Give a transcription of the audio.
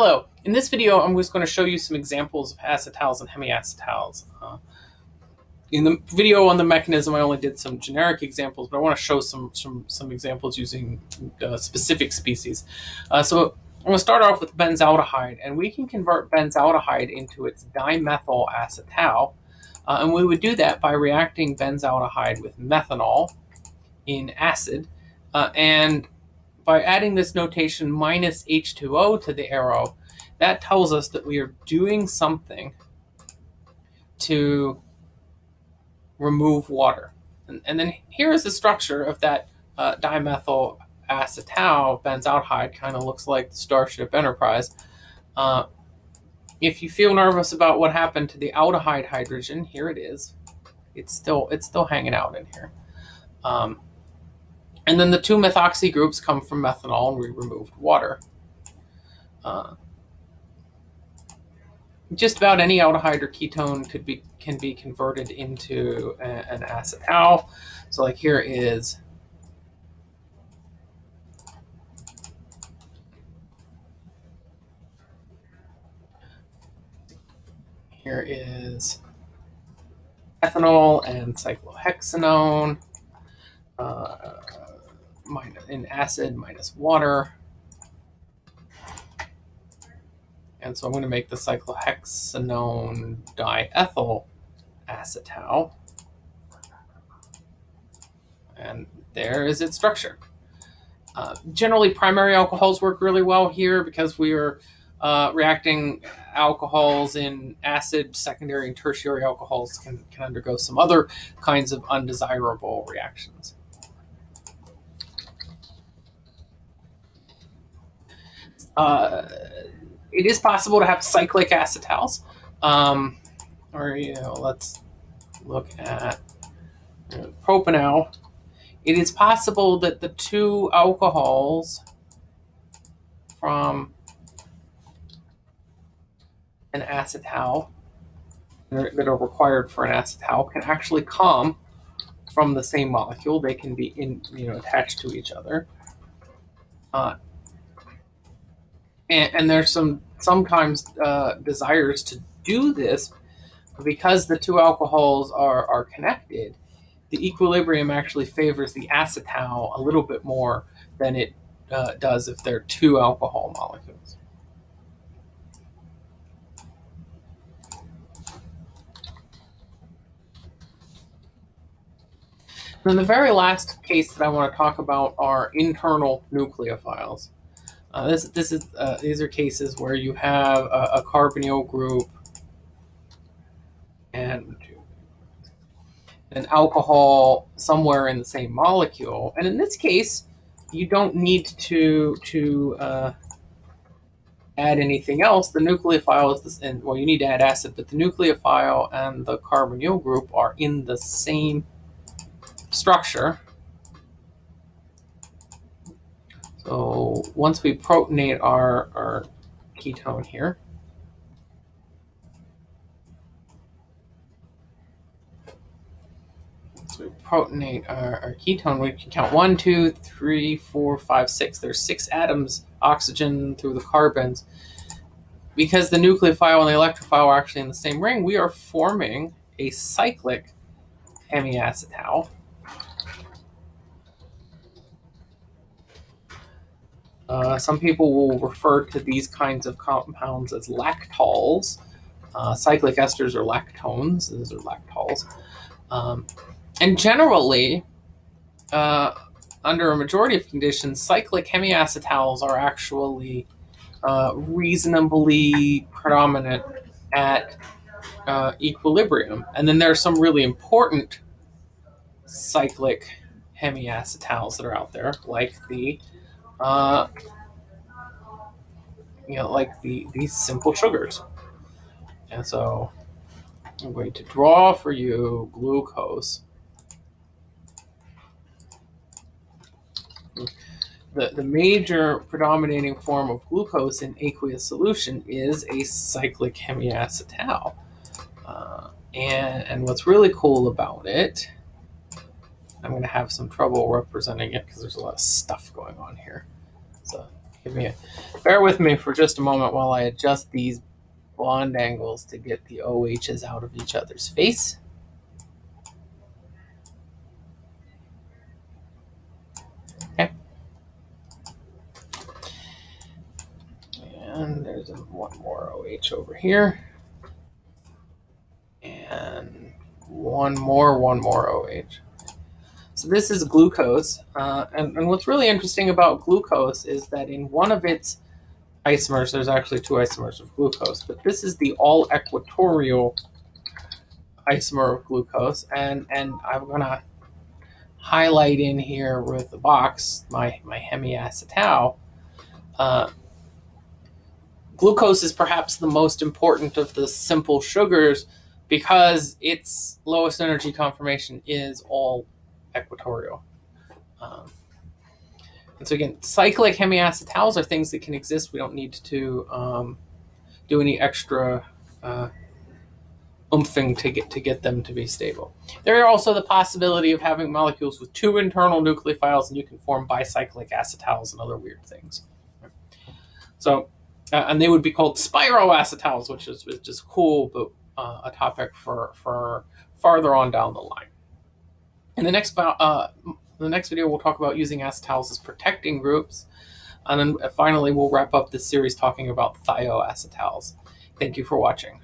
Hello, in this video I'm just going to show you some examples of acetals and hemiacetals. Uh, in the video on the mechanism I only did some generic examples, but I want to show some, some, some examples using uh, specific species. Uh, so I'm going to start off with benzaldehyde, and we can convert benzaldehyde into its dimethyl acetal, uh, and we would do that by reacting benzaldehyde with methanol in acid, uh, and by adding this notation minus H2O to the arrow, that tells us that we are doing something to remove water. And, and then here is the structure of that uh, dimethyl acetal benzaldehyde, kind of looks like the Starship Enterprise. Uh, if you feel nervous about what happened to the aldehyde hydrogen, here it is. It's still it's still hanging out in here. Um, and then the two methoxy groups come from methanol, and we removed water. Uh, just about any aldehyde or ketone could be can be converted into a, an acetal. So like here is here is ethanol and cyclohexanone. Uh, in acid minus water. And so I'm going to make the cyclohexanone diethyl acetal. And there is its structure. Uh, generally, primary alcohols work really well here because we are uh, reacting alcohols in acid, secondary and tertiary alcohols can, can undergo some other kinds of undesirable reactions. Uh, it is possible to have cyclic acetals. Um, or, you know, let's look at know, propanol. It is possible that the two alcohols from an acetal that are required for an acetal can actually come from the same molecule. They can be in, you know, attached to each other. Uh, and, and there's some sometimes uh, desires to do this because the two alcohols are, are connected the equilibrium actually favors the acetal a little bit more than it uh, does if they're two alcohol molecules. And the very last case that I want to talk about are internal nucleophiles. Uh, this this is uh, these are cases where you have a, a carbonyl group and an alcohol somewhere in the same molecule, and in this case, you don't need to to uh, add anything else. The nucleophile is this, and well, you need to add acid, but the nucleophile and the carbonyl group are in the same structure. So once we protonate our, our ketone here, so we protonate our, our ketone, we can count one, two, three, four, five, six. There's six atoms, oxygen through the carbons. Because the nucleophile and the electrophile are actually in the same ring, we are forming a cyclic hemiacetal. Uh, some people will refer to these kinds of compounds as lactols. Uh, cyclic esters are lactones. These are lactols. Um, and generally, uh, under a majority of conditions, cyclic hemiacetals are actually uh, reasonably predominant at uh, equilibrium. And then there are some really important cyclic hemiacetals that are out there, like the uh, you know, like the these simple sugars. And so I'm going to draw for you glucose. The, the major predominating form of glucose in aqueous solution is a cyclic hemiacetal. Uh, and, and what's really cool about it I'm going to have some trouble representing it because there's a lot of stuff going on here. So give me a, bear with me for just a moment while I adjust these bond angles to get the OHs out of each other's face. Okay. And there's one more OH over here. And one more, one more OH. So this is glucose. Uh, and, and what's really interesting about glucose is that in one of its isomers, there's actually two isomers of glucose, but this is the all equatorial isomer of glucose. And, and I'm going to highlight in here with the box my, my hemiacetal. Uh, glucose is perhaps the most important of the simple sugars because its lowest energy conformation is all equatorial. Um, and so again, cyclic hemiacetals are things that can exist. We don't need to um, do any extra uh, umphing to get to get them to be stable. There are also the possibility of having molecules with two internal nucleophiles, and you can form bicyclic acetals and other weird things. So, uh, and they would be called spiroacetals, which is, which is cool, but uh, a topic for for farther on down the line. In the next uh, the next video, we'll talk about using acetals as protecting groups. And then finally, we'll wrap up this series talking about thioacetals. Thank you for watching.